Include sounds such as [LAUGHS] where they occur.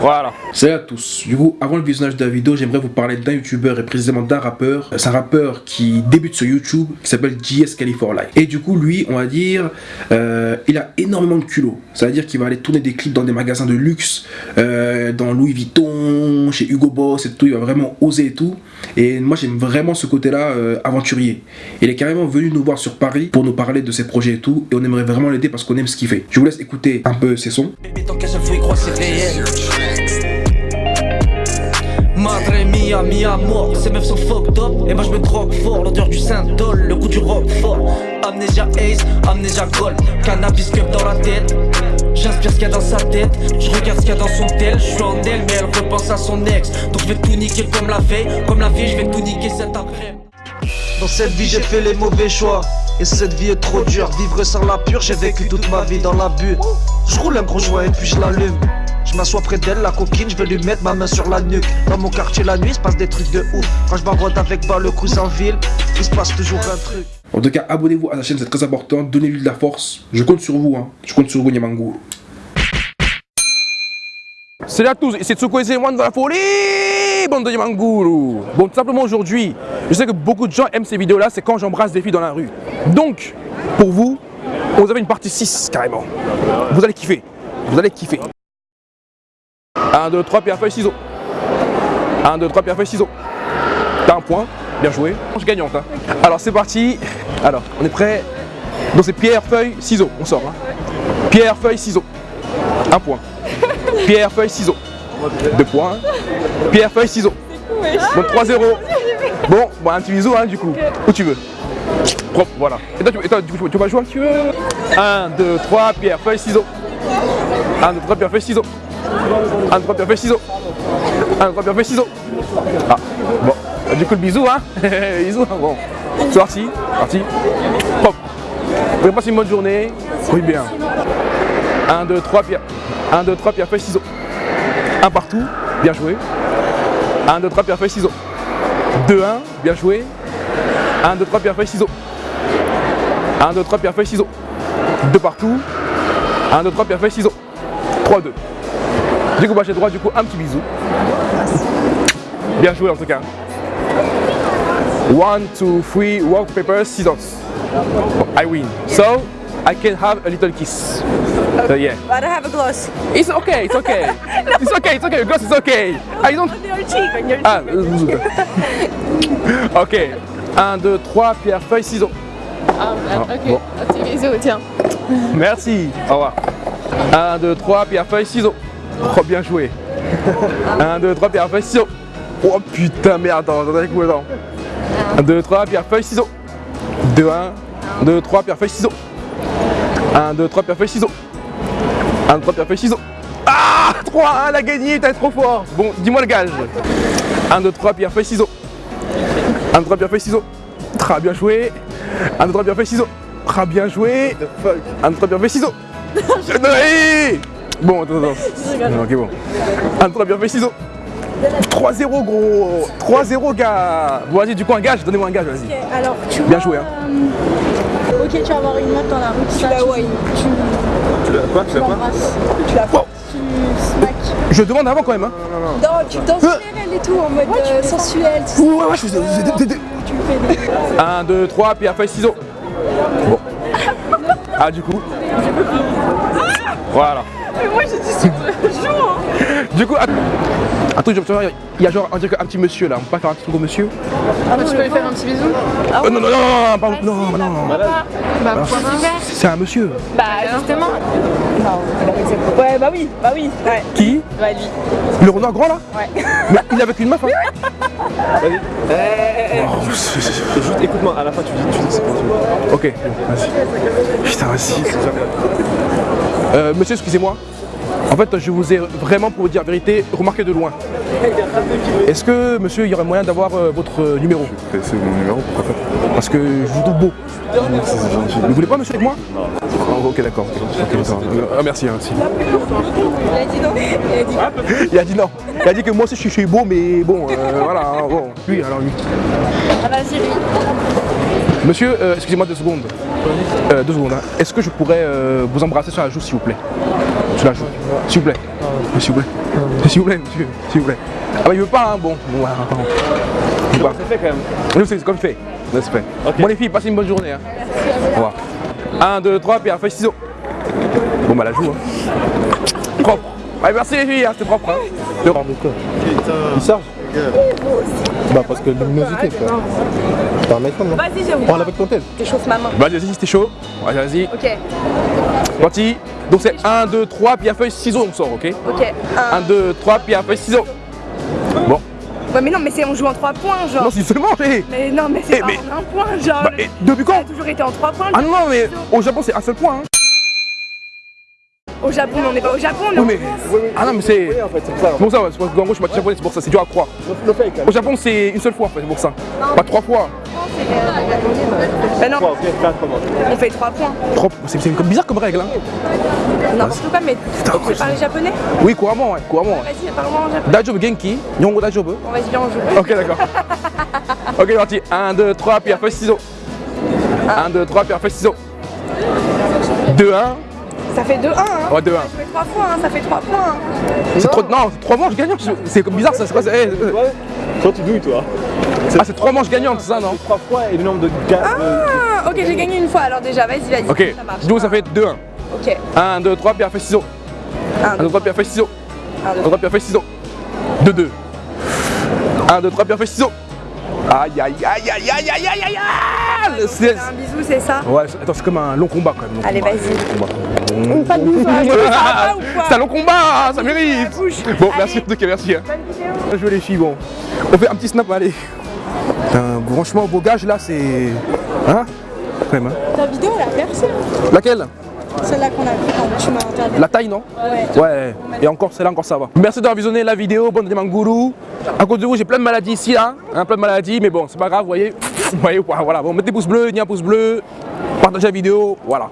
Voilà. Salut à tous. Du coup, avant le visionnage de la vidéo, j'aimerais vous parler d'un youtubeur et précisément d'un rappeur. C'est un rappeur qui débute sur YouTube, qui s'appelle JS California. Et du coup, lui, on va dire, euh, il a énormément de culot. Ça veut dire qu'il va aller tourner des clips dans des magasins de luxe, euh, dans Louis Vuitton, chez Hugo Boss et tout. Il va vraiment oser et tout. Et moi, j'aime vraiment ce côté-là euh, aventurier. Il est carrément venu nous voir sur Paris pour nous parler de ses projets et tout. Et on aimerait vraiment l'aider parce qu'on aime ce qu'il fait. Je vous laisse écouter un peu ses sons. Madre mia, mi amour, ces meufs sont fucked up. Et moi je me drogue fort, l'odeur du Saint-Dol, le goût du rock fort Amnesia Ace, Amnesia Gold, cannabis cup dans la tête. J'inspire ce qu'il y a dans sa tête, je regarde ce qu'il y a dans son tel. Je suis en elle mais elle repense à son ex. Donc je vais tout niquer comme la veille, comme la veille je vais tout niquer cet après Dans cette vie j'ai fait les mauvais choix. Et cette vie est trop dure, vivre sans la pure, j'ai vécu toute ma vie dans l'abus. Je roule un gros joint et puis je l'allume je m'assois près d'elle, la coquine, je vais lui mettre ma main sur la nuque Dans mon quartier la nuit, il se passe des trucs de ouf Quand je baroide avec bas le cousin en ville, il se passe toujours un truc En tout cas, abonnez-vous à la chaîne, c'est très important, donnez-lui de la force Je compte sur vous, hein. je compte sur vous Nyamangou Salut à tous, ici Tsuko et de la folie, bande de Yamanguru. Bon, tout simplement aujourd'hui, je sais que beaucoup de gens aiment ces vidéos-là, c'est quand j'embrasse des filles dans la rue. Donc, pour vous, vous avez une partie 6 carrément. Vous allez kiffer, vous allez kiffer. 1, 2, 3, pierre, feuille, ciseaux. 1, 2, 3, pierre, feuille, ciseaux. T'as un point, bien joué. Je gagnante. Hein. Alors c'est parti. Alors, on est prêt. Donc c'est pierre, feuille, ciseaux. On sort. Hein. Pierre, feuille, ciseaux. Un point. Pierre, feuille, ciseaux. Deux points. Pierre, feuille, ciseaux. Donc 3-0. Bon, bon, un petit bisou hein, du coup. Où tu veux. Propre, voilà. Et toi, tu, et toi, du coup, tu vas jouer tu veux 1, 2, 3, pierre, feuille, ciseaux. 1, 2, 3, pierre, feuille, ciseaux. 1, 3, pierre, feuille, ciseaux. 1, 3, pierre, feuille, ciseaux. Ah, bon. Du coup, le bisou, hein [LAUGHS] Bisou, hein, bon. C'est parti, parti. Hop. Vous passez une bonne journée. Oui, bien. 1, 2, 3, pierre. 1, 2, 3, pierre, feuille, ciseaux. Un partout, bien joué. 1, 2, 3, pierre, feuille, ciseaux. 2, 1, bien joué. 1, 2, 3, pierre, feuille, ciseaux. 1, 2, 3, pierre, feuille, ciseaux. 2 partout. 1, 2, 3, pierre, feuille, ciseaux. 3, 2. Du coup, bah, j'ai droit, du coup, un petit bisou. Bien joué en tout cas. 1, 2, 3, rock, paper, scissors. I win. So, I can have a little kiss. So, yeah. But I have a gloss. It's okay, it's okay. [LAUGHS] It's okay, it's okay, because it's okay. I don't... On your cheek, on your Ah, cheek. [LAUGHS] ok. 1, 2, 3, pierre, feuille, ciseaux. Ah, ok. bon. Un petit bisou, tiens. Merci. Au revoir. 1, 2, 3, pierre, feuille, ciseaux. Oh, bien joué. 1, 2, 3, pierre, feuille, ciseaux. Oh putain, merde, attends, attends, avec moi, attends. 1, 2, 3, pierre, feuille, ciseaux. 2, 1, 2, 3, pierre, feuille, ciseaux. 1, 2, 3, pierre, feuille, ciseaux. 1, 2, 3, pierre, feuille, ciseaux. Ah 3, 1, elle a gagné, t'es trop fort. Bon, dis-moi le gage. 1, 2, 3, pierre, feuille, ciseaux. 1, 2, 3, pierre, feuille, ciseaux. Très bien joué. 1, 2, 3, pierre, feuille, ciseaux. Très bien joué. 1, 2, 3, pierre, feuille, ciseaux. Bon, attends, attends. Ok, bon. 1, 2, 3, pierre, feuille, ciseaux. 3-0 gros 3-0 gars Bon vas-y du coup un gage, donnez-moi un gage vas-y alors tu Bien vois, joué, hein. euh, ok, tu vas avoir une meuf dans la rue, tu la vois, tu, Tu l'as quoi tu la Wow. tu smacks. Je demande avant quand même hein Non, tu danses sur elle et tout, en mode euh, sensuel, tout ça. Ouais ouais je fais Tu me fais des... 1, 2, 3, pierre, feuille, ciseaux Bon Ah du coup. Voilà. Mais moi, j'ai dit super chaud. Du coup, att- attends, je- tu vois, il y a genre on dirait un petit monsieur là, on peut pas faire un petit gros monsieur? Ah, tu peux lui faire un petit bisou. Euh, Non non non non non pardon, non non non. Bah, pourquoi pas? C'est un monsieur. Bah, justement. Ouais, bah oui, bah oui. Ouais. Qui? Bah, lui. Le renard grand là? Ouais. Mais il est avec une meuf hein [LAUGHS] Juste écoute-moi, à la fin tu dis, tu dis que c'est pour toi. Ok, vas-y. Putain, vas-y. Euh, monsieur, excusez-moi. En fait, je vous ai vraiment, pour vous dire la vérité, remarqué de loin. Est-ce que, monsieur, il y aurait moyen d'avoir euh, votre euh, numéro? C'est mon numéro, pourquoi pas Parce que je vous trouve beau. Merci, c'est gentil. Vous voulez pas, monsieur, avec moi? Ah, Ok, d'accord. D'accord. Ah, merci, hein, merci. Il a dit non. Il a dit non. Il a dit que moi aussi, je suis, beau, mais bon, euh, voilà. hein, bon. Lui, alors lui. Ah, vas-y, lui. Monsieur, euh, excusez-moi deux secondes. Euh, deux secondes. hein. Est-ce que je pourrais euh, vous embrasser sur la joue, s'il vous plaît? Tu la joues. S'il vous plaît. S'il vous plaît. S'il vous plaît, monsieur. S'il vous plaît. Ah bah il veut pas, hein, bon. Bon. Il veut pas. C'est fait quand même. Nous, c'est comme fait. C'est fait. Bon, les filles, passez une bonne journée. Hein. Au revoir. 1, 2, 3, pierre, feuille, ciseaux. Bon, bah, la joue. Hein. Propre. Allez, merci les filles, hein, c'était propre. Hein. C'est propre. Il charge Bah parce que luminosité frère. C'est un iPhone non Vas-y, je Prends avec ton tête. T'échauffes ma main. Vas-y, vas-y, c'était chaud. Vas-y, vas-y. Ok, Parti. Donc, c'est 1, 2, 3, pierre, feuille, ciseaux, on sort, ok ok. 1, 2, 3, pierre, feuille, ciseaux. Bon. Ouais, mais non, mais c'est on joue en 3 points, genre. Non, c'est seulement, hé. Mais non, mais c'est Eh, pas mais- en un point, genre. Bah, et depuis Ça quand a toujours été en 3 points. Ah non, non, mais au Japon, c'est un seul point. Hein. Au Japon, on n'est pas au Japon, on est Oui, en mais. Ah non, mais c'est. Oui, en fait, c'est ça. C'est pour ça, ouais, qu'en gros, je suis pas japonais, c'est pour ça, c'est dur à croire. Le fake, quand Au Japon, c'est une seule fois, en fait, c'est pour ça. Pas trois fois. Bah non, on fait 3 points. Trois- C'est bizarre comme règle, hein. N'importe quoi, mais tu parles japonais Oui, couramment, ouais, couramment. Vas-y, parle-moi en japonais. Dajobu Genki, Nyongo Dajobu. Bon, vas-y, viens, on joue. Ok, d'accord. [LAUGHS] ok, parti. 1, 2, 3, pierre, feuille, ciseaux. 1, 2, 3, pierre, feuille, ciseaux. 2, 1. Ça fait 2-1, hein. Ouais, 2, 1. Jouer 3 fois, hein, ça fait 3 points. hein. C'est trop. Non, c'est trois manches gagnantes. C'est comme bizarre, ça. C'est quoi ça Eh, euh. Toi, tu douilles, toi. Ah, c'est trois manches gagnantes, c'est ça, non Trois fois et le nombre de gars. Ah, ok, j'ai gagné une fois, alors déjà, vas-y, vas-y. Ok, ça marche. donc ça fait 2, 1. Ok. 1, 2, 3, pierre, feuille, ciseaux. 1, 2, 3, pierre, feuille, ciseaux. 1, 2, 3, pierre, feuille, ciseaux. 2, 2. 1, 2, 3, pierre, feuille, ciseaux. Aïe, aïe, aïe, aïe, aïe, aïe, aïe, aïe, aïe Le C'est un bisou, c'est ça Ouais, attends, c'est comme un long combat quand même. Allez, vas-y. long combat. Pas de bisou, hein, C'est un long combat, ça mérite Bon, merci en tout cas, merci. hein. Bonne vidéo. Les filles, bon. On fait un petit snap, allez. Putain, franchement, vos gages là, c'est. Hein? Même, hein. Ta vidéo, elle a percé. Laquelle? Celle-là qu'on a vue quand tu m'as interviewé. La taille, non? Ouais. Ouais, et encore, celle-là, encore ça va. Merci d'avoir visionné la vidéo, bonne Manguru. À cause de vous, j'ai plein de maladies ici, là. Hein, plein de maladies, mais bon, c'est pas grave, vous voyez. [LAUGHS] Vous voyez, voilà. Bon, mettez pouce bleu, ni un pouce bleu. Partagez la vidéo, voilà.